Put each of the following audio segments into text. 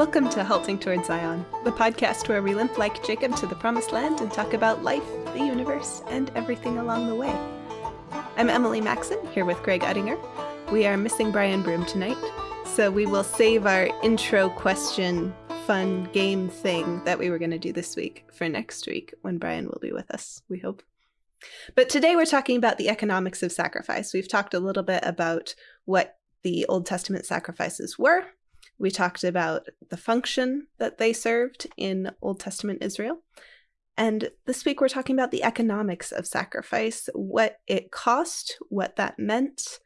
Welcome to Halting Toward Zion, the podcast where we limp like Jacob to the promised land and talk about life, the universe, and everything along the way. I'm Emily Maxon, here with Greg Uttinger. We are missing Brian Broom tonight, so we will save our intro question fun game thing that we were going to do this week for next week when Brian will be with us, we hope. But today we're talking about the economics of sacrifice. We've talked a little bit about what the Old Testament sacrifices were. We talked about the function that they served in Old Testament Israel. And this week we're talking about the economics of sacrifice, what it cost, what that meant,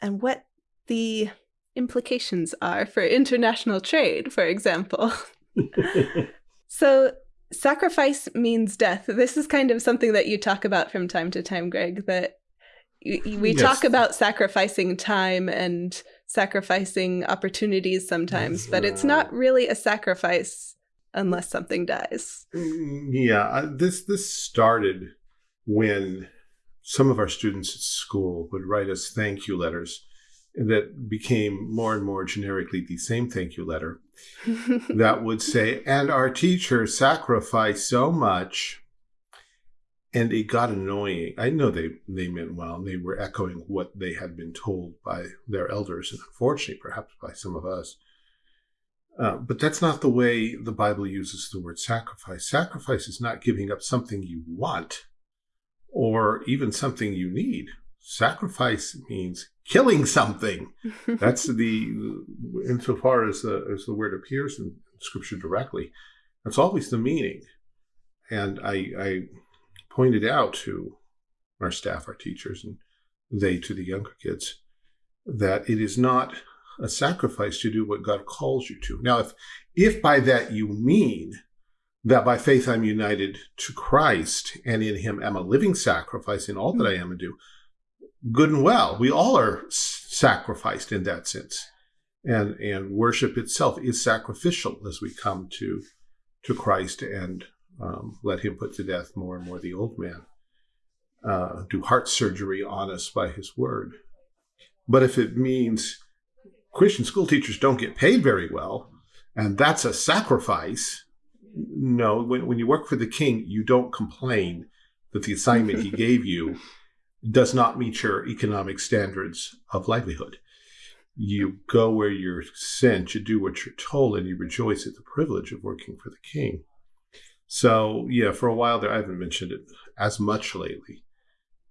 and what the implications are for international trade, for example. so, sacrifice means death. This is kind of something that you talk about from time to time, Greg, that we yes. talk about sacrificing time and sacrificing opportunities sometimes, but it's not really a sacrifice unless something dies. Mm, yeah, this this started when some of our students at school would write us thank you letters that became more and more generically the same thank you letter that would say, and our teacher sacrificed so much. And it got annoying. I know they, they meant well. and They were echoing what they had been told by their elders, and unfortunately, perhaps by some of us. Uh, but that's not the way the Bible uses the word sacrifice. Sacrifice is not giving up something you want or even something you need. Sacrifice means killing something. That's the, insofar as the, as the word appears in Scripture directly, that's always the meaning. And I, I pointed out to our staff, our teachers, and they to the younger kids, that it is not a sacrifice to do what God calls you to. Now, if, if by that you mean that by faith I'm united to Christ and in him am a living sacrifice in all that I am and do, good and well. We all are sacrificed in that sense. And, and worship itself is sacrificial as we come to, to Christ and um, let him put to death more and more the old man, uh, do heart surgery on us by his word. But if it means Christian school teachers don't get paid very well, and that's a sacrifice, no, when, when you work for the king, you don't complain that the assignment he gave you does not meet your economic standards of livelihood. You go where you're sent, you do what you're told, and you rejoice at the privilege of working for the king. So, yeah, for a while there, I haven't mentioned it as much lately,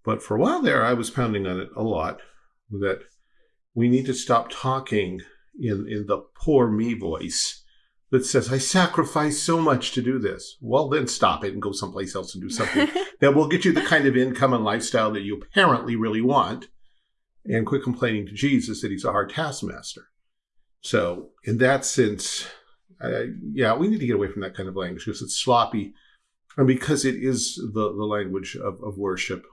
but for a while there, I was pounding on it a lot that we need to stop talking in, in the poor me voice that says, I sacrifice so much to do this. Well, then stop it and go someplace else and do something that will get you the kind of income and lifestyle that you apparently really want. And quit complaining to Jesus that he's a hard taskmaster. So, in that sense, uh, yeah, we need to get away from that kind of language because it's sloppy. And because it is the, the language of, of worship,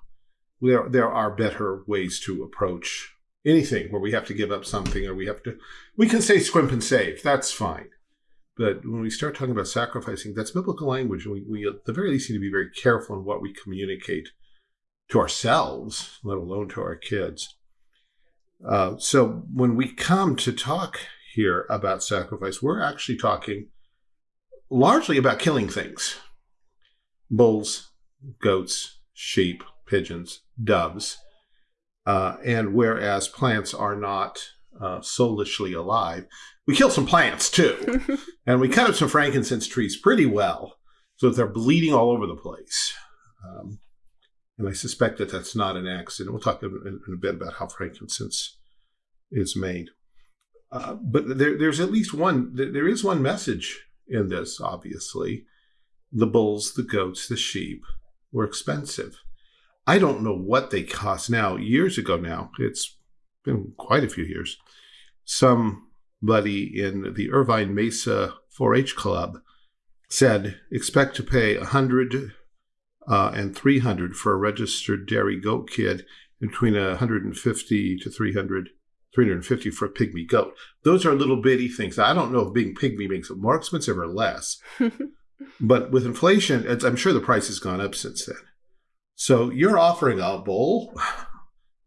there, there are better ways to approach anything where we have to give up something or we have to, we can say scrimp and save. That's fine. But when we start talking about sacrificing, that's biblical language. We, we, at the very least, need to be very careful in what we communicate to ourselves, let alone to our kids. Uh, so when we come to talk here about sacrifice, we're actually talking largely about killing things bulls, goats, sheep, pigeons, doves. Uh, and whereas plants are not uh, soulishly alive, we kill some plants too. and we cut up some frankincense trees pretty well so that they're bleeding all over the place. Um, and I suspect that that's not an accident. We'll talk in, in a bit about how frankincense is made. Uh, but there, there's at least one, there is one message in this, obviously. The bulls, the goats, the sheep were expensive. I don't know what they cost now. Years ago now, it's been quite a few years. Somebody in the Irvine Mesa 4-H Club said, expect to pay 100 uh, and 300 for a registered dairy goat kid, between 150 to 300, 350 for a pygmy goat. Those are little bitty things. I don't know if being pygmy makes it more expensive or less, but with inflation, I'm sure the price has gone up since then. So you're offering a bull.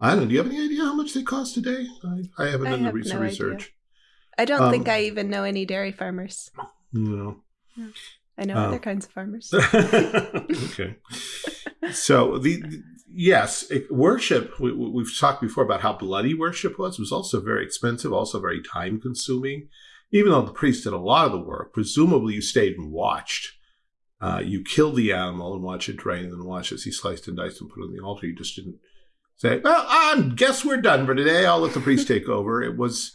I don't know. Do you have any idea how much they cost today? I, I haven't I done the recent research. I don't Um, think I even know any dairy farmers. No. I know um, other kinds of farmers. okay. So the- yes, it- worship. We, we- we've talked before about how bloody worship was. It was also very expensive, also very time consuming. Even though the priest did a lot of the work, presumably you stayed and watched. Uh, you killed the animal and watched it drain, and then watch as he sliced and diced and put on the altar. You just didn't say, "Well, I guess we're done for today. I'll let the priest take over." It was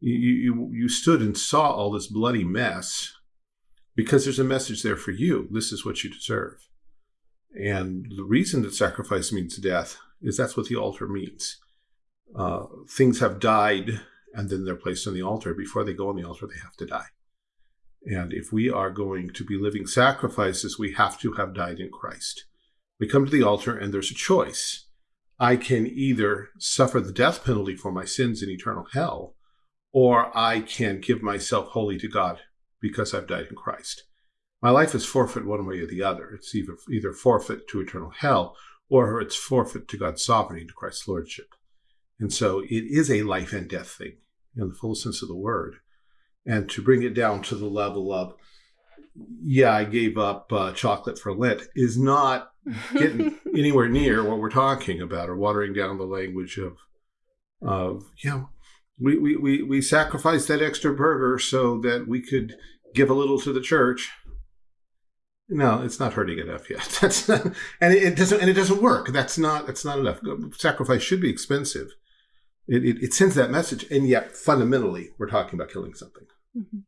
you, you you stood and saw all this bloody mess because there's a message there for you. This is what you deserve. And the reason that sacrifice means death is that's what the altar means. Uh, things have died and then they're placed on the altar. Before they go on the altar, they have to die. And if we are going to be living sacrifices, we have to have died in Christ. We come to the altar and there's a choice. I can either suffer the death penalty for my sins in eternal hell, or I can give myself wholly to God because I've died in Christ. My life is forfeit one way or the other. It's either either forfeit to eternal hell or it's forfeit to God's sovereignty, to Christ's lordship. And so it is a life and death thing in the full sense of the word. And to bring it down to the level of, yeah, I gave up uh, chocolate for Lent is not getting anywhere near what we're talking about or watering down the language of, of you know, we, we, we, we sacrificed that extra burger so that we could give a little to the church. No, it's not hurting enough yet. That's not, and it, it doesn't and it doesn't work. That's not that's not enough. Sacrifice should be expensive. It, it, it sends that message, and yet fundamentally, we're talking about killing something. Mhm.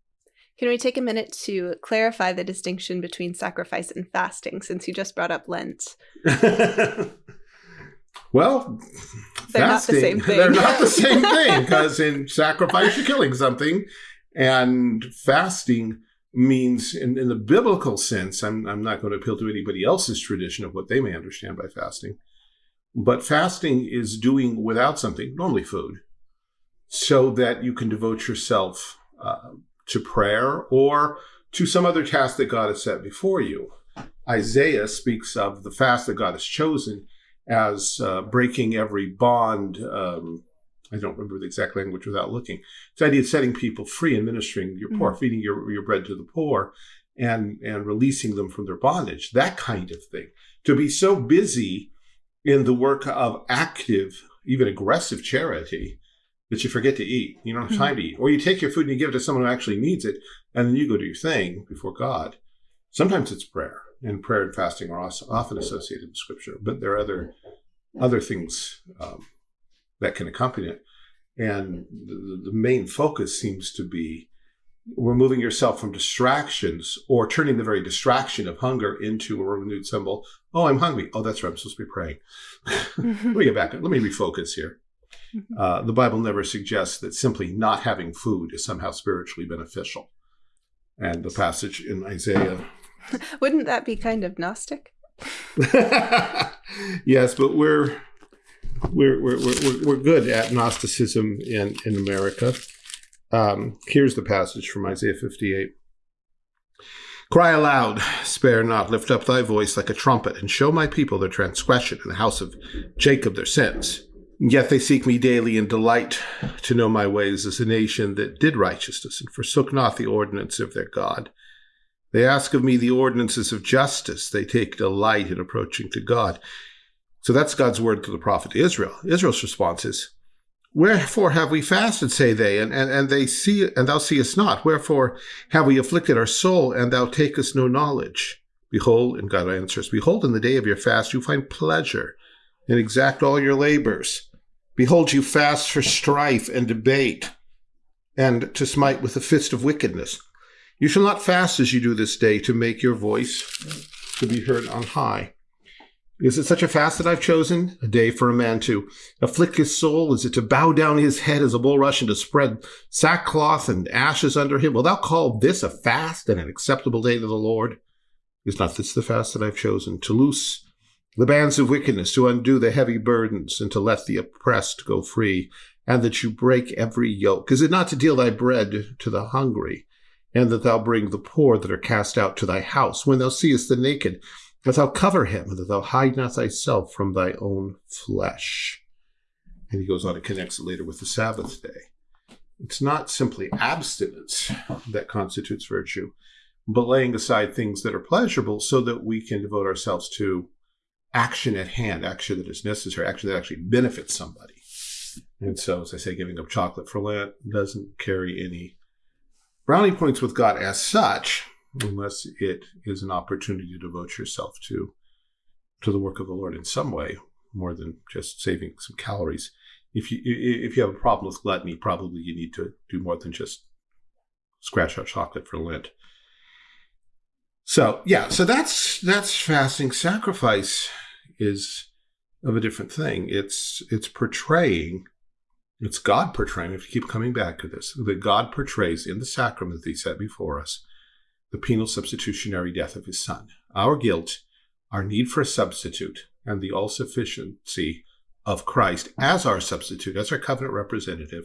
Can we take a minute to clarify the distinction between sacrifice and fasting since you just brought up Lent? well, They're not the same thing. They're not the same thing because in sacrifice you're killing something, and fasting means, in, in the biblical sense, I'm I'm not going to appeal to anybody else's tradition of what they may understand by fasting, but fasting is doing without something, normally food, so that you can devote yourself uh, to prayer or to some other task that God has set before you. Isaiah speaks of the fast that God has chosen as uh, breaking every bond. Um, I don't remember the exact language without looking. It's the idea of setting people free and ministering your poor, feeding your, your bread to the poor, and and releasing them from their bondage. That kind of thing. To be so busy in the work of active, even aggressive charity that you forget to eat. You don't have time to eat, or you take your food and you give it to someone who actually needs it, and then you go do your thing before God. Sometimes it's prayer, and prayer and fasting are also often associated with Scripture, but there are other other things um, that can accompany it. And the, the main focus seems to be removing yourself from distractions or turning the very distraction of hunger into a renewed symbol. Oh, I'm hungry. Oh, that's right. I'm supposed to be praying. Let me get back. Let me refocus here. Uh, the Bible never suggests that simply not having food is somehow spiritually beneficial. And the passage in Isaiah Wouldn't that be kind of Gnostic? yes, but we're we're we're we're, we're good at Gnosticism in in America. Um, here's the passage from Isaiah 58. Cry aloud, spare not, lift up thy voice like a trumpet, and show my people their transgression, and the house of Jacob their sins. Yet they seek me daily and delight to know my ways as a nation that did righteousness and forsook not the ordinance of their God. They ask of me the ordinances of justice. They take delight in approaching to God. So that's God's word to the prophet Israel. Israel's response is, Wherefore have we fasted, say they, and, and, and they see and thou seest not. Wherefore have we afflicted our soul, and thou takest no knowledge. Behold, and God answers, Behold, in the day of your fast you find pleasure, and exact all your labors. Behold, you fast for strife and debate, and to smite with the fist of wickedness. You shall not fast as you do this day to make your voice to be heard on high. Is it such a fast that I've chosen? A day for a man to afflict his soul? Is it to bow down his head as a bulrush and to spread sackcloth and ashes under him? Will thou call this a fast and an acceptable day to the Lord? Is not this the fast that I've chosen? To loose the bands of wickedness, to undo the heavy burdens, and to let the oppressed go free, and that you break every yoke? Is it not to deal thy bread to the hungry, and that thou bring the poor that are cast out to thy house? When thou seest the naked, that thou cover him, that thou hide not thyself from thy own flesh. And he goes on and connects it later with the Sabbath day. it's not simply abstinence that constitutes virtue, but laying aside things that are pleasurable so that we can devote ourselves to action at hand, action that is necessary, action that actually benefits somebody. And so, as I say, giving up chocolate for Lent doesn't carry any brownie points with God as such, unless it is an opportunity to devote yourself to to the work of the Lord in some way, more than just saving some calories. If you if you have a problem with gluttony, probably you need to do more than just scratch out chocolate for Lent. So yeah, so that's that's fasting. Sacrifice is of a different thing. It's it's portraying, it's God portraying. If you keep coming back to this, that God portrays in the sacrament that He set before us, the penal substitutionary death of His Son. Our guilt, our need for a substitute, and the all sufficiency of Christ as our substitute, as our covenant representative,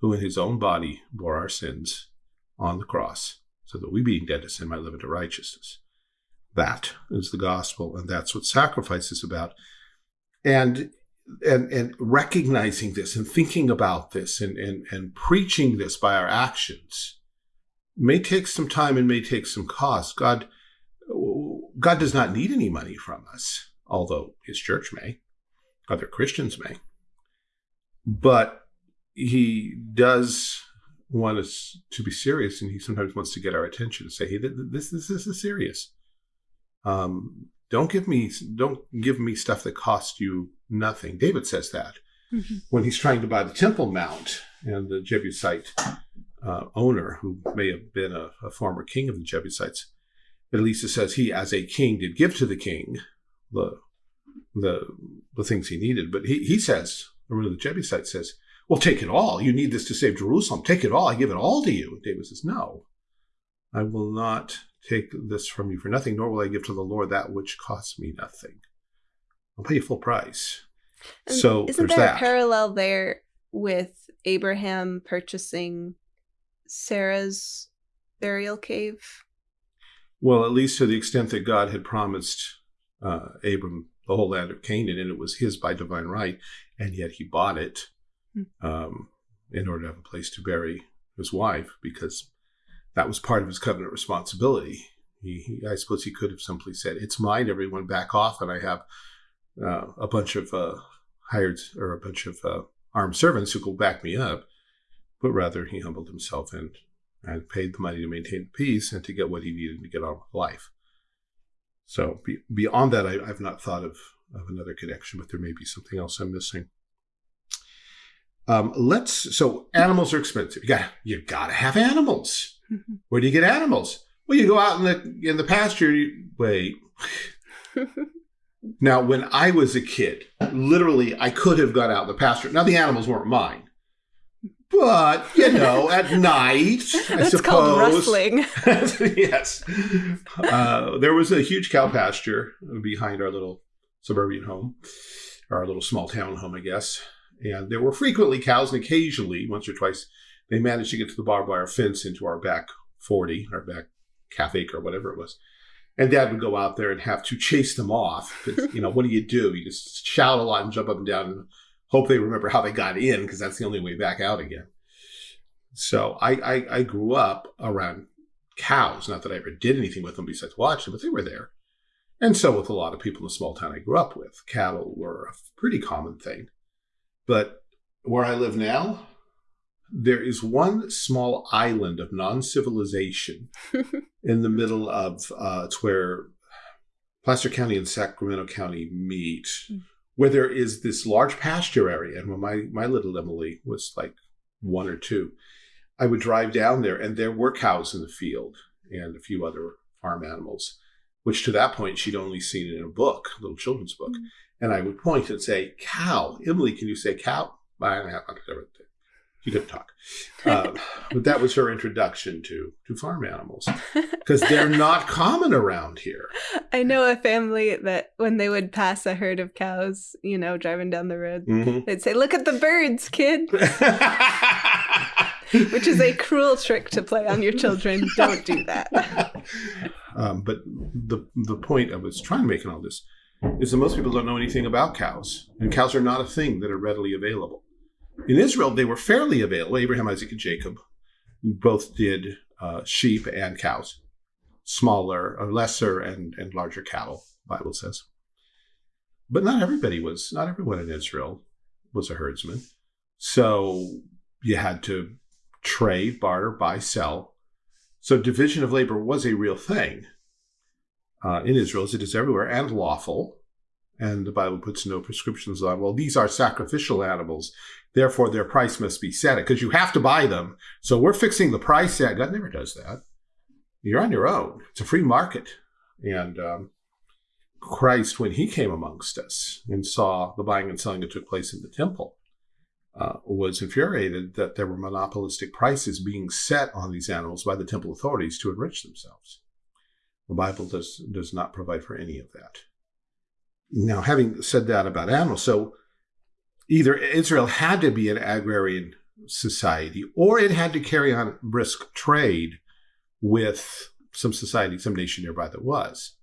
who in His own body bore our sins on the cross so that we being dead to sin might live into righteousness. That is the gospel, and that's what sacrifice is about. And and and recognizing this and thinking about this and, and, and preaching this by our actions may take some time and may take some cost. God God does not need any money from us, although his church may, other Christians may. But he does want us to be serious, and he sometimes wants to get our attention and say, "Hey, this this, this is serious. Um, don't give me don't give me stuff that costs you nothing." David says that mm-hmm. when he's trying to buy the Temple Mount, and the Jebusite uh, owner, who may have been a, a former king of the Jebusites, at least it says he, as a king, did give to the king the the the things he needed. But he he says, or the Jebusites says, well, take it all. You need this to save Jerusalem. Take it all. I give it all to you. David says, No, I will not take this from you for nothing, nor will I give to the Lord that which costs me nothing. I'll pay you full price. And so isn't there that. a parallel there with Abraham purchasing Sarah's burial cave? Well, at least to the extent that God had promised uh, Abram the whole land of Canaan, and it was his by divine right, and yet he bought it um, in order to have a place to bury his wife because that was part of his covenant responsibility. He, he, I suppose he could have simply said, "It's mine. Everyone back off," and I have uh, a bunch of uh, hired or a bunch of uh, armed servants who will back me up. But rather, he humbled himself and and paid the money to maintain peace and to get what he needed to get on with life. So be, beyond that, I, have not thought of, of another connection, but there may be something else I'm missing. Um, let's so animals are expensive. You got you got to have animals. Mm-hmm. Where do you get animals? Well, you go out in the in the pasture. You, wait. now, when I was a kid, literally, I could have got out in the pasture. Now, the animals weren't mine, but you know, at night, I That's suppose. called rustling. yes, uh, there was a huge cow pasture behind our little suburban home, our little small town home, I guess. And there were frequently cows, and occasionally, once or twice, they managed to get to the barbed wire fence into our back 40, our back half acre, whatever it was. And dad would go out there and have to chase them off. You know, what do you do? You just shout a lot and jump up and down and hope they remember how they got in because that's the only way back out again. So I, I, I grew up around cows. Not that I ever did anything with them besides watch them, but they were there. And so with a lot of people in the small town I grew up with, cattle were a pretty common thing. But where I live now, there is one small island of non civilization in the middle of uh, it's where Placer County and Sacramento County meet, mm. Where there is this large pasture area. And when my, my little Emily was like one or two, I would drive down there and there were cows in the field and a few other farm animals, which to that point she'd only seen in a book, a little children's book. Mm. And I would point and say, cow. Emily, can you say cow? She couldn't talk. Uh, but that was her introduction to, to farm animals because they're not common around here. I know a family that when they would pass a herd of cows, you know, driving down the road, mm-hmm. they'd say, Look at the birds, kid. Which is a cruel trick to play on your children. Don't do that. Um, but the the point I was trying to make in all this is that most people don't know anything about cows, and cows are not a thing that are readily available. In Israel, they were fairly available. Abraham, Isaac, and Jacob both did uh, sheep and cows, smaller, or lesser, and, and larger cattle, Bible says. But not everybody was, not everyone in Israel was a herdsman. So you had to trade, barter, buy, sell. So division of labor was a real thing uh, in Israel, as it is everywhere, and lawful. And the Bible puts no prescriptions on, well, these are sacrificial animals. Therefore, their price must be set because you have to buy them. So we're fixing the price at God never does that. You're on your own. It's a free market. And um, Christ, when he came amongst us and saw the buying and selling that took place in the temple, uh, was infuriated that there were monopolistic prices being set on these animals by the temple authorities to enrich themselves. The Bible does does not provide for any of that. Now, having said that about animals, so either Israel had to be an agrarian society or it had to carry on brisk trade with some society, some nation nearby that was.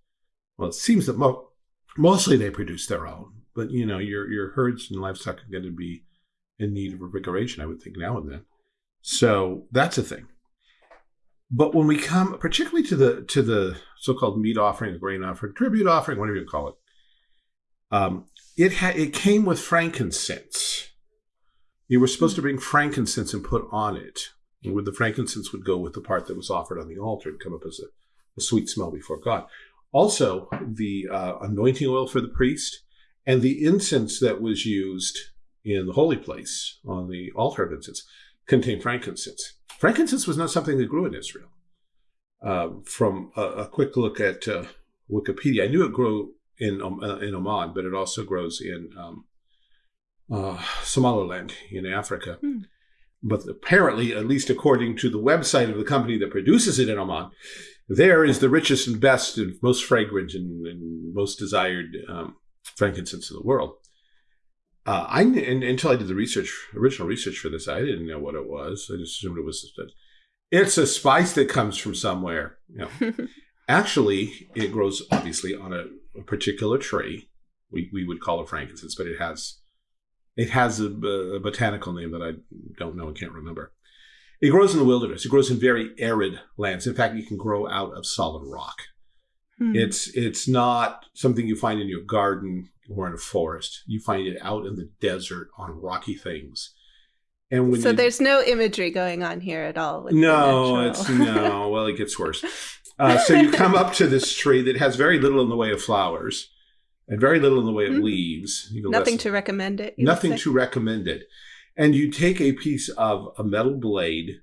Well, it seems that mo- mostly they produce their own, but you know, your your herds and livestock are going to be in need of revigoration, I would think, now and then. So that's a thing. But when we come, particularly to the to the so-called meat offering, grain offering, tribute offering, whatever you call it, um, it had it came with frankincense. You were supposed to bring frankincense and put on it. And with the frankincense would go with the part that was offered on the altar and come up as a, a sweet smell before God. Also, the uh, anointing oil for the priest and the incense that was used in the holy place on the altar of incense contained frankincense. Frankincense was not something that grew in Israel. Uh, from a, a, quick look at uh, Wikipedia, I knew it grew in um, uh, in Oman, but it also grows in um, uh, Somaliland in Africa. Hmm. But apparently, at least according to the website of the company that produces it in Oman, there is the richest and best and most fragrant and, and most desired um, frankincense in the world. Uh, I and, until I did the research, original research for this, I didn't know what it was. I just assumed it was. It's a spice that comes from somewhere. You know. Actually, it grows obviously on a, a, particular tree. We, we would call it frankincense, but it has it has a, a, botanical name that I don't know and can't remember. It grows in the wilderness. It grows in very arid lands. In fact, it can grow out of solid rock. Hmm. It's it's not something you find in your garden or in a forest. You find it out in the desert on rocky things. And when so you, there's no imagery going on here at all. No, it's no. Well, it gets worse. Uh, so you come up to this tree that has very little in the way of flowers and very little in the way of mm-hmm. leaves. Nothing to recommend it. Nothing to recommend it. And you take a piece of a metal blade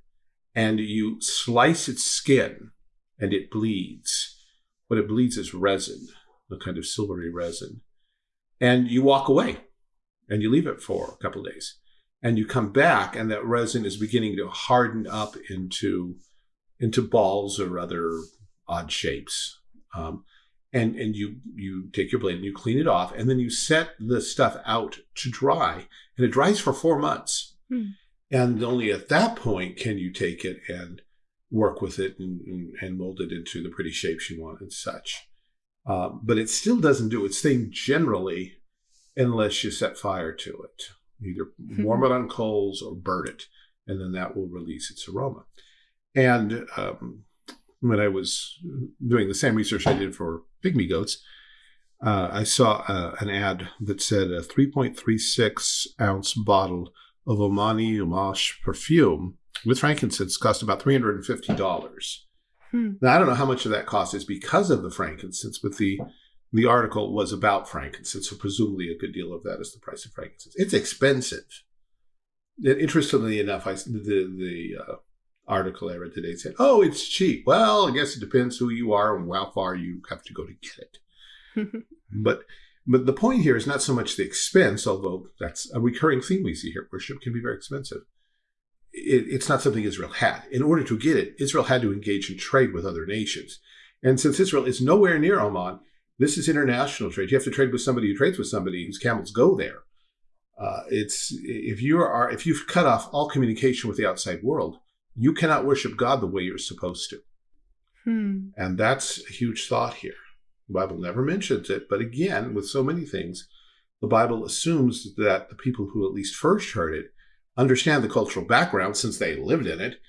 and you slice its skin and it bleeds. What it bleeds is resin, a kind of silvery resin and you walk away and you leave it for a couple days and you come back and that resin is beginning to harden up into into balls or other odd shapes um, and and you you take your blade and you clean it off and then you set the stuff out to dry and it dries for four months hmm. and only at that point can you take it and work with it and, and, and mold it into the pretty shapes you want and such uh, but it still doesn't do its thing generally unless you set fire to it. Either hmm. warm it on coals or burn it, and then that will release its aroma. And um, when I was doing the same research I did for pygmy goats, uh, I saw uh, an ad that said a 3.36 ounce bottle of Omani Amouage perfume with frankincense cost about $350. Hmm. Now, I don't know how much of that cost is because of the frankincense, but the the article was about frankincense, so presumably a good deal of that is the price of frankincense. It's expensive. Interestingly enough, I, the the uh, article I read today said, "Oh, it's cheap." Well, I guess it depends who you are and how far you have to go to get it. but but the point here is not so much the expense, although that's a recurring theme we see here. Worship can be very expensive it, it's not something Israel had. In order to get it, Israel had to engage in trade with other nations. And since Israel is nowhere near Oman, this is international trade. You have to trade with somebody who trades with somebody whose camels go there. Uh, it's if you are if you've cut off all communication with the outside world, you cannot worship God the way you're supposed to. Hmm. And that's a huge thought here. The Bible never mentions it, but again, with so many things, the Bible assumes that the people who at least first heard it understand the cultural background since they lived in it,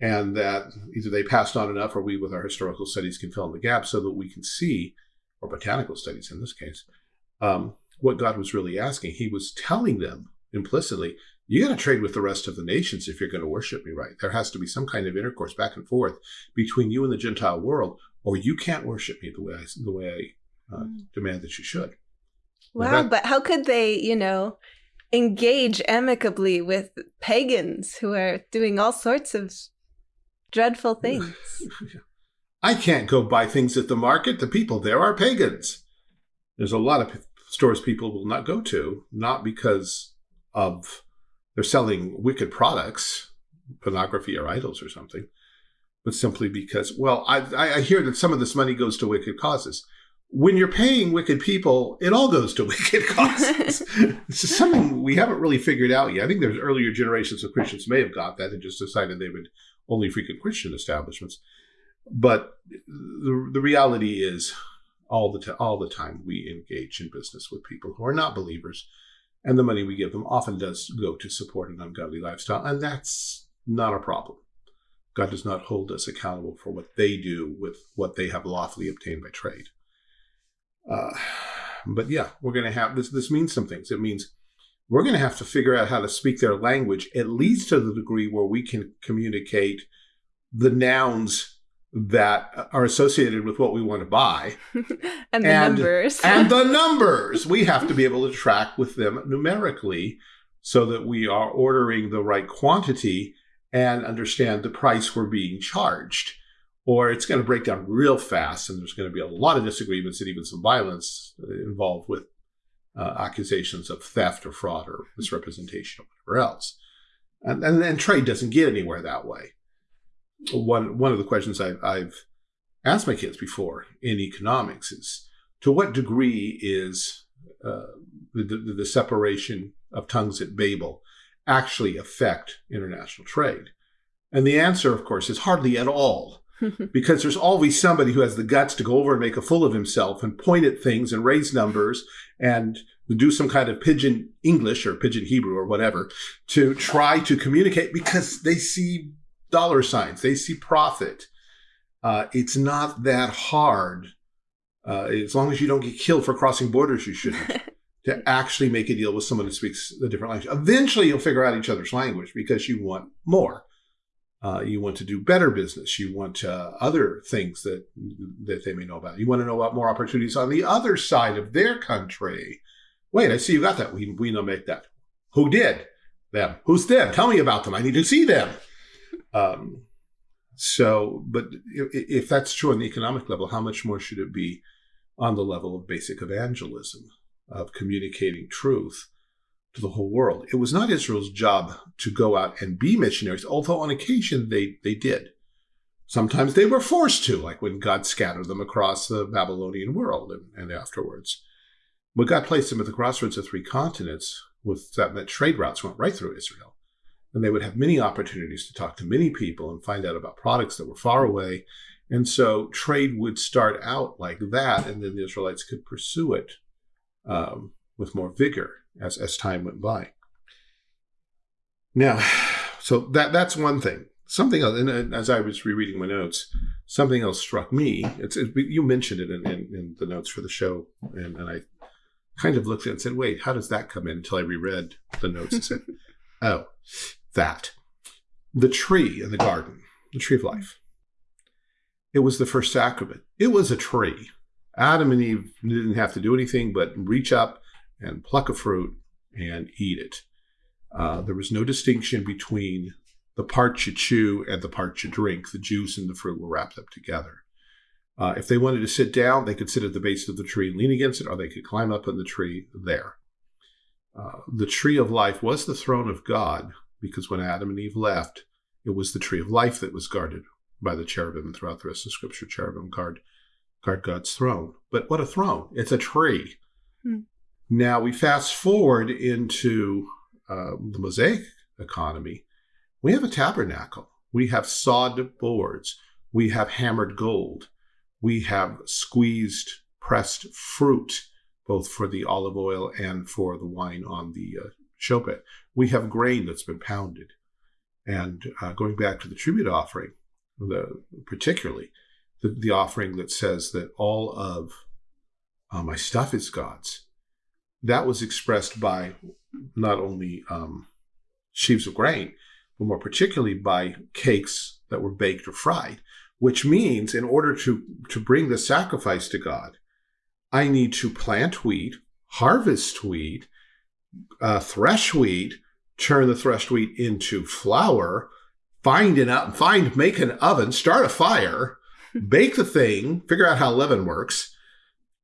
and that either they passed on enough or we, with our historical studies, can fill in the gap so that we can see, or botanical studies in this case, um, what God was really asking. He was telling them implicitly, you got to trade with the rest of the nations if you're going to worship me right. There has to be some kind of intercourse back and forth between you and the Gentile world, or you can't worship me the way I, the way I uh, mm. demand that you should. Wow, that, but how could they, you know, engage amicably with pagans who are doing all sorts of dreadful things? I can't go buy things at the market. The people there are pagans. There's a lot of stores people will not go to, not because of they're selling wicked products, pornography or idols or something, but simply because, well, I, I hear that some of this money goes to wicked causes. When you're paying wicked people, it all goes to wicked causes. it's just something we haven't really figured out yet. I think there's earlier generations of Christians may have got that and just decided they would only frequent Christian establishments. But the, the reality is, all the all the time we engage in business with people who are not believers, and the money we give them often does go to support an ungodly lifestyle, and that's not a problem. God does not hold us accountable for what they do with what they have lawfully obtained by trade. Uh, but yeah, we're going to have this. This means some things. It means we're going to have to figure out how to speak their language, at least to the degree where we can communicate the nouns that are associated with what we want to buy. and the and, numbers. and the numbers. We have to be able to track with them numerically so that we are ordering the right quantity and understand the price we're being charged. Or it's going to break down real fast, and there's going to be a lot of disagreements and even some violence involved with uh, accusations of theft or fraud or misrepresentation or whatever else. And, and, and trade doesn't get anywhere that way one one of the questions I've, I've asked my kids before in economics is to what degree is uh, the, the, the separation of tongues at Babel actually affect international trade? And the answer, of course, is hardly at all. because there's always somebody who has the guts to go over and make a fool of himself and point at things and raise numbers and do some kind of pidgin English or pidgin Hebrew or whatever to try to communicate because they see dollar signs. They see profit. Uh, it's not that hard. Uh, as long as you don't get killed for crossing borders, you shouldn't. to actually make a deal with someone who speaks a different language. Eventually, you'll figure out each other's language because you want more. Uh, you want to do better business. You want uh, other things that that they may know about. You want to know about more opportunities on the other side of their country. Wait, I see you got that. We we know make that. Who did them? Who's them? Tell me about them. I need to see them. Um, so, but if, that's true on the economic level, how much more should it be on the level of basic evangelism, of communicating truth to the whole world? It was not Israel's job to go out and be missionaries, although on occasion they, they did. Sometimes they were forced to, like when God scattered them across the Babylonian world and, and afterwards. But God placed them at the crossroads of three continents with that meant trade routes went right through Israel and they would have many opportunities to talk to many people and find out about products that were far away. And so trade would start out like that, and then the Israelites could pursue it um, with more vigor as, as time went by. Now, so that that's one thing. Something else, and as I was rereading my notes, something else struck me. It's it, you mentioned it in, in, in, the notes for the show, and, and I kind of looked at it and said, "Wait, how does that come in?" Until I reread the notes and said, "Oh, that the tree in the garden, the tree of life, it was the first sacrament. It was a tree. Adam and Eve didn't have to do anything but reach up and pluck a fruit and eat it. Uh, there was no distinction between the part you chew and the part you drink. The juice and the fruit were wrapped up together. Uh, if they wanted to sit down, they could sit at the base of the tree and lean against it, or they could climb up in the tree there. Uh, the tree of life was the throne of God, because when Adam and Eve left, it was the tree of life that was guarded by the cherubim. And throughout the rest of Scripture, cherubim guard guard God's throne. But what a throne! It's a tree. Hmm. Now we fast forward into uh, the Mosaic economy. We have a tabernacle. We have sawed boards. We have hammered gold. We have squeezed pressed fruit, both for the olive oil and for the wine on the uh, showbread. We have grain that's been pounded. And uh, going back to the tribute offering, the, particularly the, the offering that says that all of uh, my stuff is God's, that was expressed by not only um, sheaves of grain, but more particularly by cakes that were baked or fried, which means in order to, to bring the sacrifice to God, I need to plant wheat, harvest wheat, uh, thresh wheat, turn the threshed wheat into flour, find an find make an oven, start a fire, bake the thing, figure out how leaven works,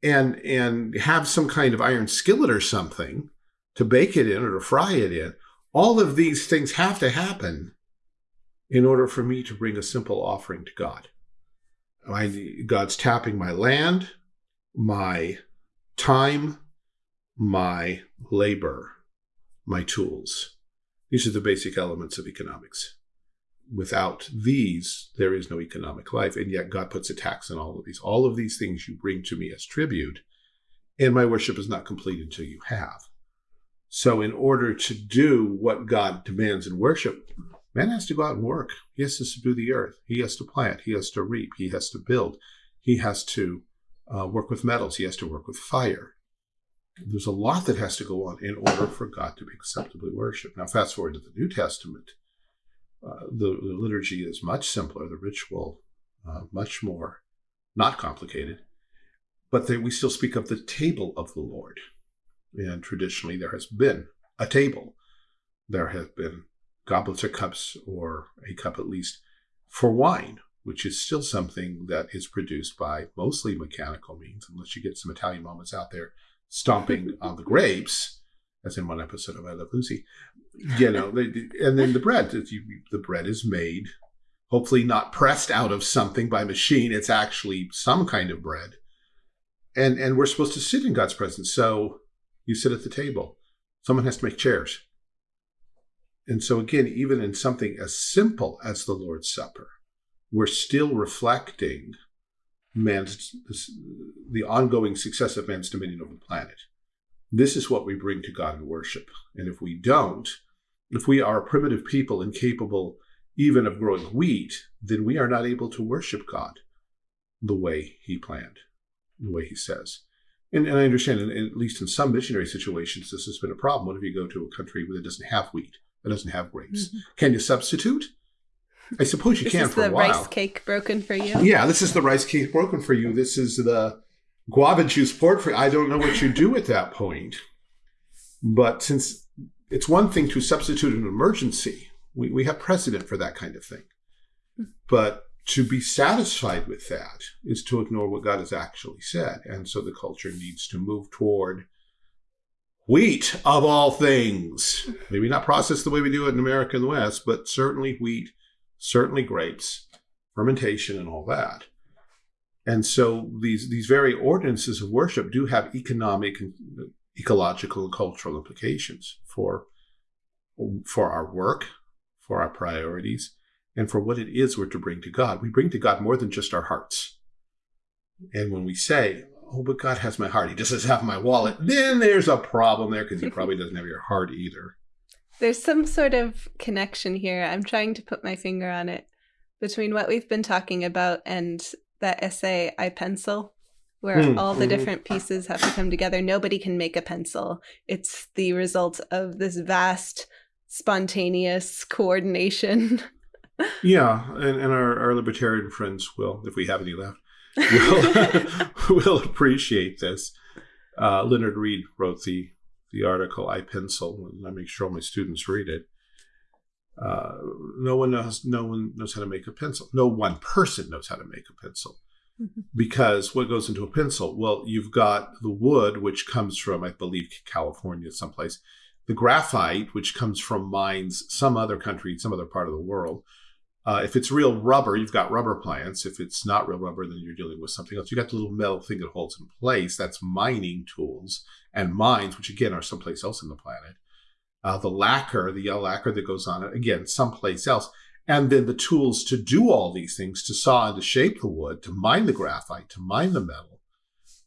and and have some kind of iron skillet or something to bake it in or to fry it in. All of these things have to happen in order for me to bring a simple offering to God. I, God's tapping my land, my time, my labor, my tools. These are the basic elements of economics. Without these, there is no economic life. And yet God puts a tax on all of these. All of these things you bring to me as tribute, and my worship is not complete until you have. So in order to do what God demands in worship, man has to go out and work. He has to subdue the earth. He has to plant. He has to reap. He has to build. He has to uh, work with metals. He has to work with fire. There's a lot that has to go on in order for God to be acceptably worshipped. Now, fast forward to the New Testament. Uh, the, the, liturgy is much simpler, the ritual uh, much more not complicated, but we still speak of the table of the Lord. And traditionally, there has been a table. There have been goblets or cups, or a cup at least, for wine, which is still something that is produced by mostly mechanical means, unless you get some Italian moments out there stomping on the grapes, as in one episode of I Love Lucy. You know, and then the bread, the bread is made, hopefully not pressed out of something by machine. It's actually some kind of bread. And, and we're supposed to sit in God's presence. So you sit at the table. Someone has to make chairs. And so again, even in something as simple as the Lord's Supper, we're still reflecting man's the ongoing success of man's dominion over the planet. This is what we bring to God in worship. And if we don't, if we are a primitive people incapable even of growing wheat, then we are not able to worship God the way he planned, the way he says. And, and I understand, at least in some missionary situations, this has been a problem. What if you go to a country that doesn't have wheat, that doesn't have grapes? Mm -hmm. Can you substitute? I suppose you this can for a while. This is the rice cake broken for you. Yeah, this is the rice cake broken for you. This is the guava juice poured for you. I don't know what you do at that point. But since it's one thing to substitute an emergency, we, we have precedent for that kind of thing. But to be satisfied with that is to ignore what God has actually said. And so the culture needs to move toward wheat of all things. Maybe not processed the way we do it in America and the West, but certainly wheat certainly grapes, fermentation, and all that. And so these these very ordinances of worship do have economic ecological and cultural implications for for our work, for our priorities, and for what it is we're to bring to God. We bring to God more than just our hearts. And when we say, "Oh, but God has my heart; He doesn't have my wallet," then there's a problem there because He probably doesn't have your heart either. There's some sort of connection here. I'm trying to put my finger on it between what we've been talking about and that essay, I Pencil, where mm, all the mm -hmm. different pieces have to come together. Nobody can make a pencil. It's the result of this vast, spontaneous coordination. yeah, and, and our, our libertarian friends will, if we have any left, will, will appreciate this. Uh, Leonard Read wrote the the article I pencil, and I make sure my students read it. Uh, no one knows. No one knows how to make a pencil. No one person knows how to make a pencil, because what goes into a pencil? Well, you've got the wood, which comes from, I believe, California, someplace. The graphite, which comes from mines, some other country, some other part of the world. Uh, if it's real rubber, you've got rubber plants. If it's not real rubber, then you're dealing with something else. You got the little metal thing that holds in place. That's mining tools and mines, which again are someplace else in the planet. Uh, the lacquer, the yellow lacquer that goes on it, again, someplace else. And then the tools to do all these things, to saw and to shape the wood, to mine the graphite, to mine the metal.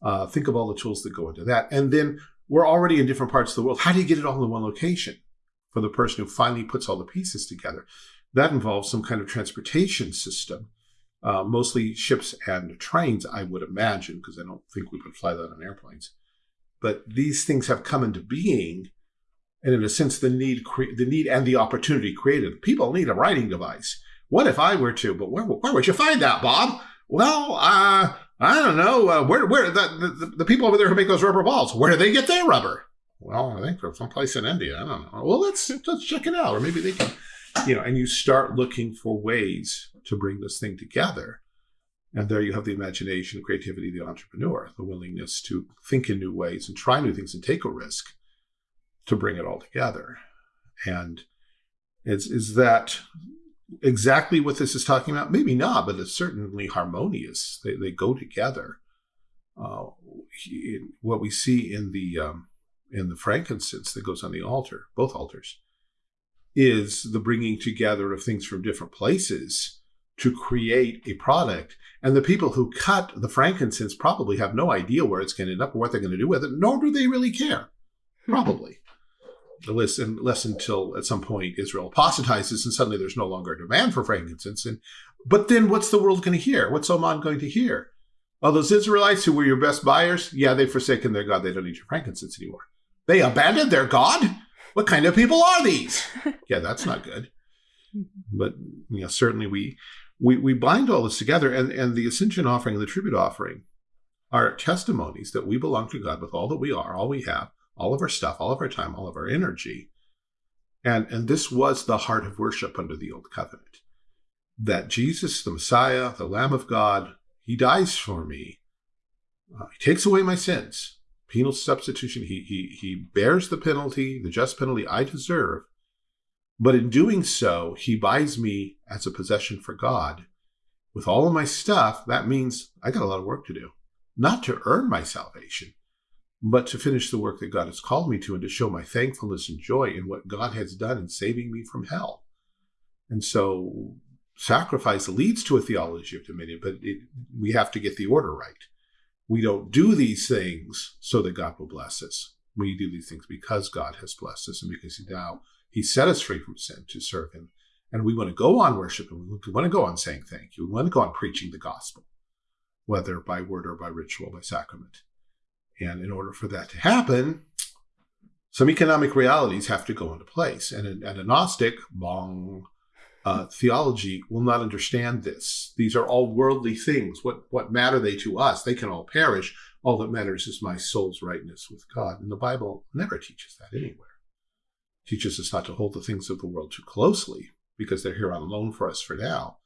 Uh, think of all the tools that go into that. And then we're already in different parts of the world. How do you get it all in one location for the person who finally puts all the pieces together? That involves some kind of transportation system, uh, mostly ships and trains, I would imagine, because I don't think we could fly that on airplanes. But these things have come into being, and in a sense, the need, the need and the opportunity created. People need a writing device. What if I were to? But where, where would you find that, Bob? Well, uh, I don't know. Uh, where, where the, the, the people over there who make those rubber balls? Where do they get their rubber? Well, I think from someplace in India. I don't know. Well, let's let's check it out, or maybe they can, you know. And you start looking for ways to bring this thing together, and there you have the imagination, creativity, the entrepreneur, the willingness to think in new ways and try new things and take a risk to bring it all together. And is is that exactly what this is talking about? Maybe not, but it's certainly harmonious. They, they go together. Uh, he, what we see in the um, in the frankincense that goes on the altar, both altars, is the bringing together of things from different places to create a product. And the people who cut the frankincense probably have no idea where it's going to end up or what they're going to do with it, nor do they really care. Hmm. Probably less, less until at some point Israel apostatizes and suddenly there's no longer a demand for frankincense. And but then what's the world going to hear? What's Oman going to hear? All those Israelites who were your best buyers, yeah, they've forsaken their God. They don't need your frankincense anymore. They abandoned their God. What kind of people are these? yeah, that's not good. But you know, certainly we we we bind all this together, and and the ascension offering and the tribute offering are testimonies that we belong to God with all that we are, all we have, all of our stuff, all of our time, all of our energy. And, and this was the heart of worship under the Old Covenant. That Jesus, the Messiah, the Lamb of God, he dies for me. Uh, he takes away my sins. Penal substitution. He, he, he bears the penalty, the just penalty I deserve. But in doing so, he buys me as a possession for God. With all of my stuff, that means I got a lot of work to do. Not to earn my salvation, but to finish the work that God has called me to and to show my thankfulness and joy in what God has done in saving me from hell. And so sacrifice leads to a theology of dominion, but it, we have to get the order right. We don't do these things so that God will bless us. We do these things because God has blessed us and because he now he set us free from sin to serve him. And we want to go on worshiping. We want to go on saying thank you. We want to go on preaching the gospel, whether by word or by ritual, by sacrament. And in order for that to happen, some economic realities have to go into place. And a, and a Gnostic, bong, uh, theology will not understand this. These are all worldly things. What, what matter they to us? They can all perish. All that matters is my soul's rightness with God. And the Bible never teaches that anywhere. It teaches us not to hold the things of the world too closely because they're here on loan for us for now,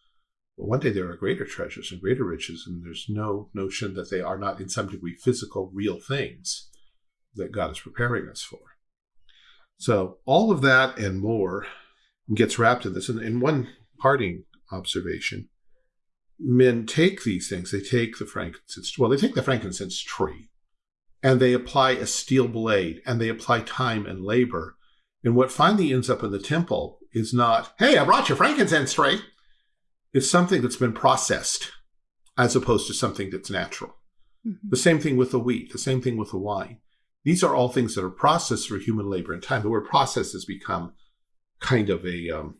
but one day there are greater treasures and greater riches, and there's no notion that they are not in some degree physical, real things that God is preparing us for. So all of that and more gets wrapped in this. And in one parting observation, men take these things, they take the frankincense, well, they take the frankincense tree, and they apply a steel blade, and they apply time and labor. And what finally ends up in the temple is not, hey, I brought you frankincense tree It's something that's been processed as opposed to something that's natural. Mm-hmm. The same thing with the wheat, the same thing with the wine. These are all things that are processed through human labor and time. The word process has become kind of a um,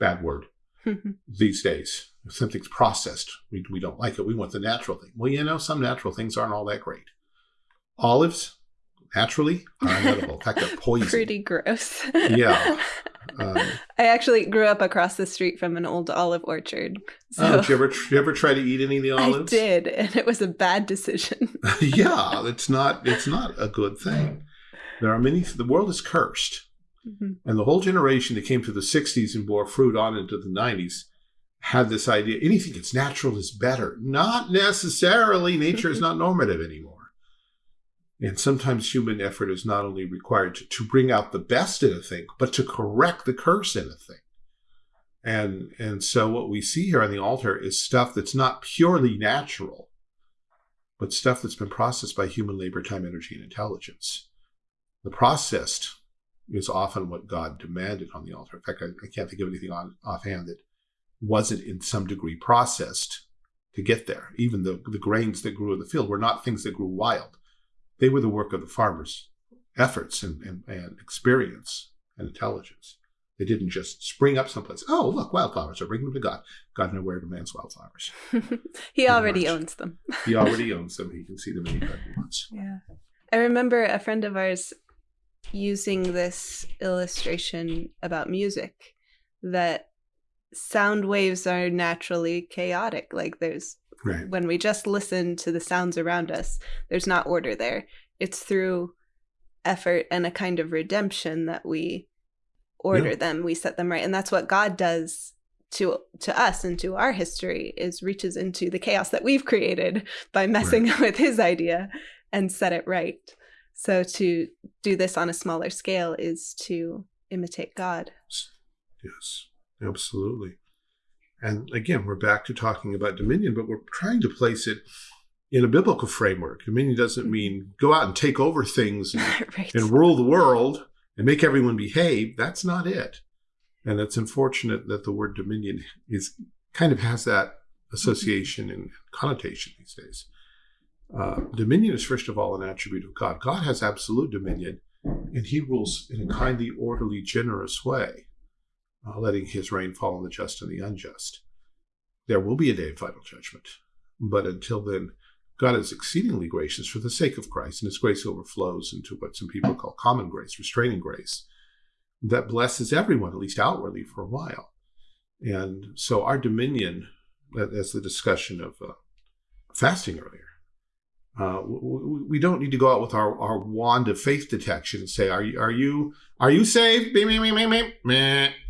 bad word these days. If something's processed, we, we don't like it. We want the natural thing. Well, you know, some natural things aren't all that great. Olives, naturally, are unedible. In fact, they're poison. Pretty gross. yeah. Um, I actually grew up across the street from an old olive orchard. So oh, did you ever did you ever try to eat any of the olives? I did, and it was a bad decision. yeah, it's not it's not a good thing. There are many. The world is cursed, mm-hmm. and the whole generation that came to the '60s and bore fruit on into the '90s had this idea: anything that's natural is better. Not necessarily. Nature is not normative anymore. And sometimes human effort is not only required to, to bring out the best in a thing, but to correct the curse in a thing. And, and so what we see here on the altar is stuff that's not purely natural, but stuff that's been processed by human labor, time, energy, and intelligence. The processed is often what God demanded on the altar. In fact, I, I can't think of anything on, offhand that wasn't in some degree processed to get there. Even the, the grains that grew in the field were not things that grew wild They were the work of the farmers' efforts and, and, and experience and intelligence. They didn't just spring up someplace. Oh, look, wildflowers. I bring them to God. God knows where to man's wildflowers. he already owns them. he already owns them. He can see them anytime he wants. Yeah. I remember a friend of ours using this illustration about music that sound waves are naturally chaotic. Like there's right. when we just listen to the sounds around us, there's not order there. It's through effort and a kind of redemption that we order yeah. them, we set them right. And that's what God does to to us and to our history is reaches into the chaos that we've created by messing right. with his idea and set it right. So to do this on a smaller scale is to imitate God. Yes, absolutely. And again, we're back to talking about dominion, but we're trying to place it in a biblical framework. Dominion doesn't mm-hmm. mean go out and take over things and, right. and rule the world and make everyone behave. That's not it. And it's unfortunate that the word dominion is kind of has that mm-hmm. association and connotation these days. Uh, dominion is, first of all, an attribute of God. God has absolute dominion, and he rules in a kindly, orderly, generous way, uh, letting his rain fall on the just and the unjust. There will be a day of final judgment, but until then, God is exceedingly gracious for the sake of Christ, and his grace overflows into what some people call common grace, restraining grace, that blesses everyone, at least outwardly, for a while. And so our dominion, as the discussion of uh, fasting earlier, uh, we don't need to go out with our, our wand of faith detection and say, "Are you are you are you saved?"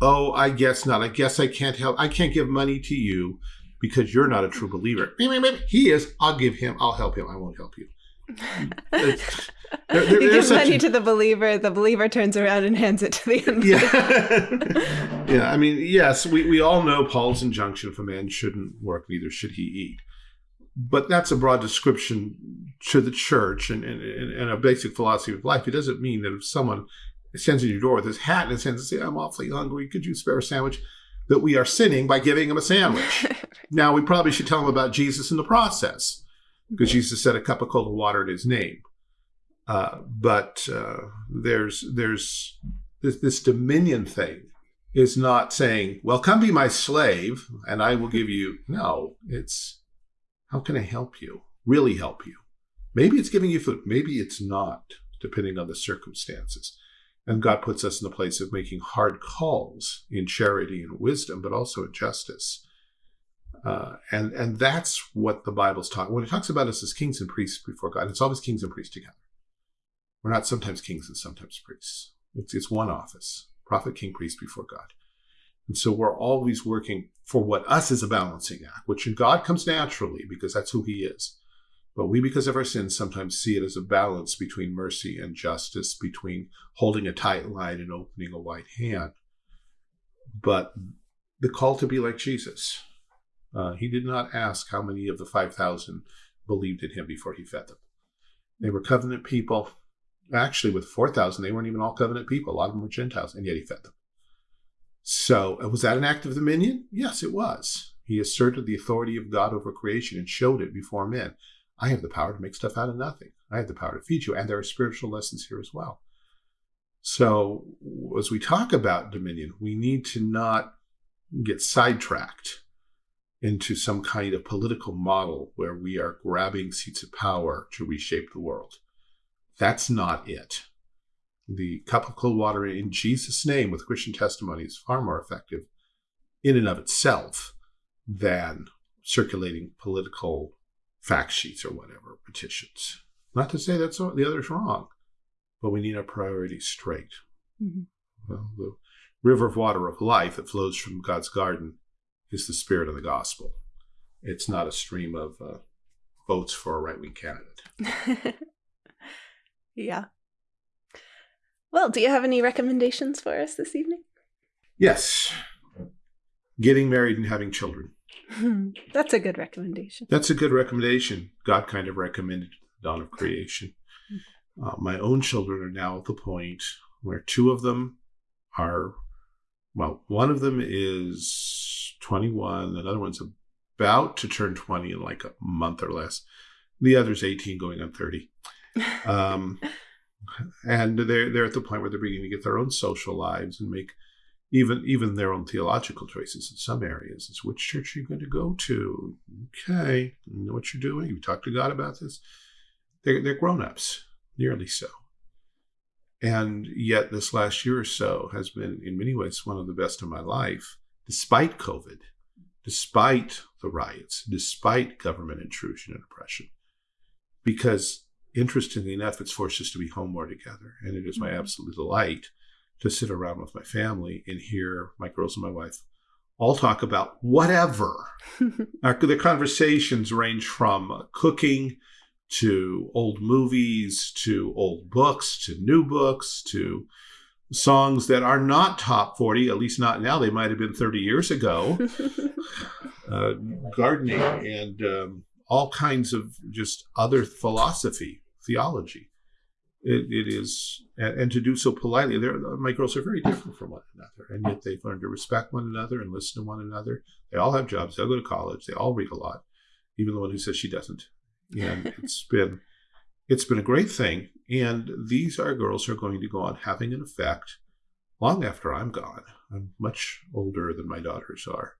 Oh, I guess not. I guess I can't help. I can't give money to you because you're not a true believer. He is. I'll give him. I'll help him. I won't help you. there, there, you give money a, to the believer. The believer turns around and hands it to the unbeliever. Yeah, yeah. I mean, yes, we, we all know Paul's injunction: if a man shouldn't work, neither should he eat but that's a broad description to the church and, and, and, a basic philosophy of life. It doesn't mean that if someone stands in your door with his hat in his hand and says, I'm awfully hungry, could you spare a sandwich? That we are sinning by giving him a sandwich. now, we probably should tell him about Jesus in the process, because Jesus said a cup of cold water in his name. Uh, but uh, there's there's this, this dominion thing is not saying, well, come be my slave and I will give you. No, it's how can I help you? Really help you? Maybe it's giving you food. Maybe it's not, depending on the circumstances. And God puts us in the place of making hard calls in charity and wisdom, but also in justice. Uh, and and that's what the Bible's talking. When it talks about us as kings and priests before God, it's always kings and priests together. We're not sometimes kings and sometimes priests. It's, it's one office: prophet, king, priest before God. And so we're always working for what us is a balancing act, which in God comes naturally because that's who he is. But we, because of our sins, sometimes see it as a balance between mercy and justice, between holding a tight line and opening a wide hand. But the call to be like Jesus, uh, he did not ask how many of the 5,000 believed in him before he fed them. They were covenant people. Actually, with 4,000, they weren't even all covenant people. A lot of them were Gentiles, and yet he fed them. So, uh, was that an act of dominion? Yes, it was. He asserted the authority of God over creation and showed it before men. I have the power to make stuff out of nothing. I have the power to feed you. And there are spiritual lessons here as well. So, as we talk about dominion, we need to not get sidetracked into some kind of political model where we are grabbing seats of power to reshape the world. That's not it the cup of cold water in Jesus' name with Christian testimony is far more effective in and of itself than circulating political fact sheets or whatever, petitions. Not to say that's the other's wrong, but we need our priorities straight. Mm-hmm. Well, the river of water of life that flows from God's garden is the spirit of the gospel. It's not a stream of uh, votes for a right wing candidate. yeah. Well, do you have any recommendations for us this evening? Yes. Getting married and having children. That's a good recommendation. That's a good recommendation. God kind of recommended the dawn of creation. Uh, my own children are now at the point where two of them are, well, one of them is 21, another one's about to turn 20 in like a month or less. The other's 18 going on 30. Um, and they're they're at the point where they're beginning to get their own social lives and make even even their own theological choices in some areas. It's which church are you going to go to? Okay, you know what you're doing. You talk to God about this. They're they're grown ups, nearly so. And yet, this last year or so has been, in many ways, one of the best of my life, despite COVID, despite the riots, despite government intrusion and oppression. Because, interestingly enough, it's forced us to be home more together. And it is my mm-hmm. absolute delight to sit around with my family and hear my girls and my wife all talk about whatever. Our, the conversations range from cooking to old movies, to old books, to new books, to songs that are not top 40, at least not now. They might have been 30 years ago. uh, gardening and um, all kinds of just other philosophy, theology. It, it is, and, and, to do so politely. my girls are very different from one another, and yet they've learned to respect one another and listen to one another. They all have jobs. They all go to college. They all read a lot, even the one who says she doesn't and it's been it's been a great thing. And these are girls who are going to go on having an effect long after I'm gone. I'm much older than my daughters are,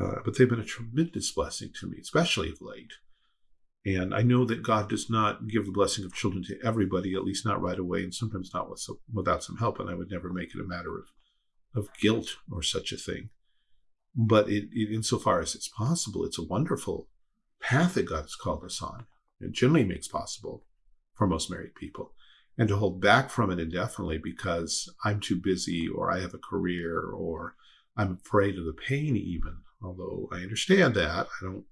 uh, but they've been a tremendous blessing to me, especially of late. And I know that God does not give the blessing of children to everybody, at least not right away, and sometimes not with, without some help. And I would never make it a matter of, of guilt or such a thing. But it, it, insofar as it's possible, it's a wonderful path that God has called us on. It generally makes possible for most married people. And to hold back from it indefinitely because I'm too busy or I have a career or I'm afraid of the pain even. Although I understand that. I don't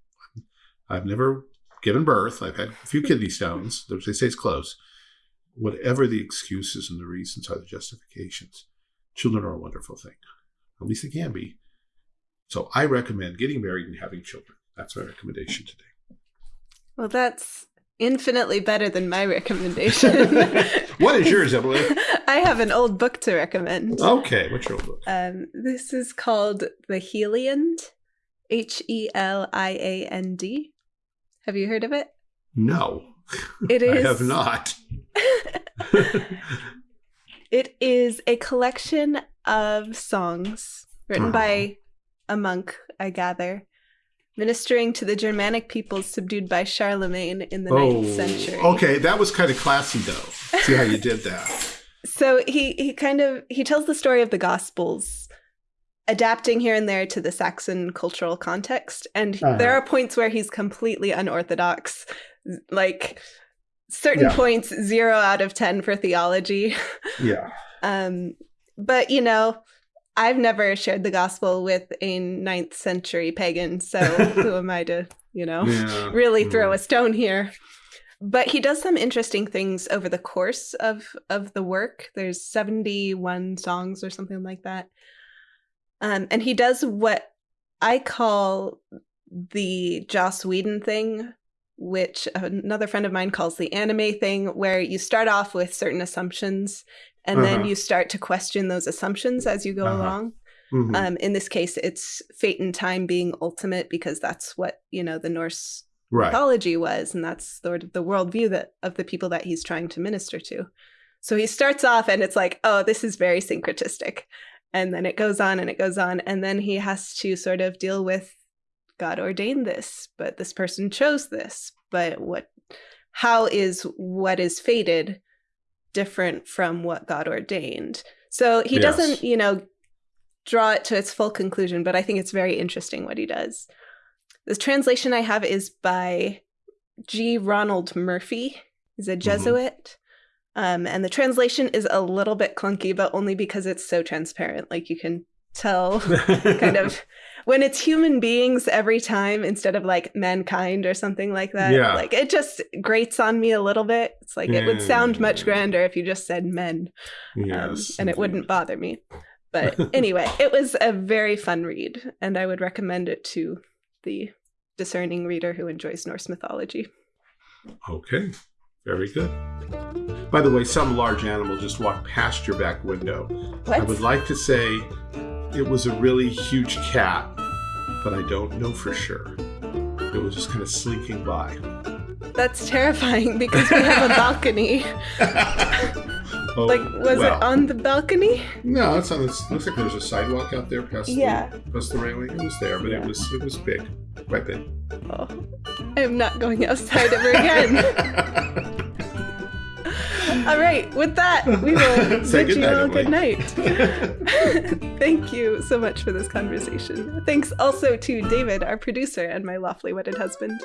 I've never given birth. I've had a few kidney stones. They say it's close. Whatever the excuses and the reasons are the justifications, children are a wonderful thing. At least they can be. So I recommend getting married and having children. That's my recommendation today. Well, that's infinitely better than my recommendation. what is yours, Emily? I have an old book to recommend. Okay, what's your old book? Um, this is called The Heliand, H E L I A N D. Have you heard of it? No. It is. I have not. it is a collection of songs written uh-huh. by a monk, I gather, ministering to the Germanic peoples subdued by Charlemagne in the oh, 9th century. Okay, that was kind of classy though. See how you did that. so he he kind of he tells the story of the gospels adapting here and there to the Saxon cultural context and uh-huh. there are points where he's completely unorthodox like certain yeah. points 0 out of 10 for theology. Yeah. um but you know, I've never shared the gospel with a ninth century pagan, so who am I to, you know, yeah. really throw a stone here? But he does some interesting things over the course of of the work. There's 71 songs or something like that. Um, and he does what I call the Joss Whedon thing, which another friend of mine calls the anime thing, where you start off with certain assumptions and uh-huh. then you start to question those assumptions as you go uh-huh. along. Mm-hmm. Um, in this case, it's fate and time being ultimate because that's what you know the Norse right. mythology was, and that's sort of the worldview that of the people that he's trying to minister to. So he starts off, and it's like, oh, this is very syncretistic, and then it goes on and it goes on, and then he has to sort of deal with God ordained this, but this person chose this, but what? How is what is fated different from what God ordained. So he yes. doesn't, you know, draw it to its full conclusion, but I think it's very interesting what he does. The translation I have is by G. Ronald Murphy. He's a mm-hmm. Jesuit. Mm-hmm. Um, and the translation is a little bit clunky, but only because it's so transparent. Like you can tell kind of when it's human beings every time instead of like mankind or something like that. Yeah. Like it just grates on me a little bit. It's like it would sound much grander if you just said men. Um, yes, um, and it wouldn't bother me. But anyway, it was a very fun read, and I would recommend it to the discerning reader who enjoys Norse mythology. Okay, very good. By the way, some large animal just walked past your back window. What? I would like to say it was a really huge cat, but I don't know for sure. It was just kind of slinking by. That's terrifying because we have a balcony. Oh, like, was well, it on the balcony? No, it's on. This looks like there's a sidewalk out there past Yeah. the past the railing. It was there, but Yeah. it was it was big, quite big. Oh, I am not going outside ever again. All right, with that, we will Say bid you all good night. Thank you so much for this conversation. Thanks also to David, our producer, and my lawfully wedded husband.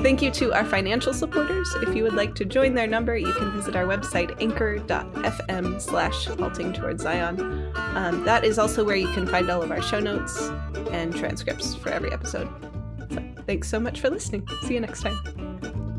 Thank you to our financial supporters. If you would like to join their number, you can visit our website, anchor.fm slash halting towards Zion. Um, that is also where you can find all of our show notes and transcripts for every episode. So, thanks so much for listening. See you next time.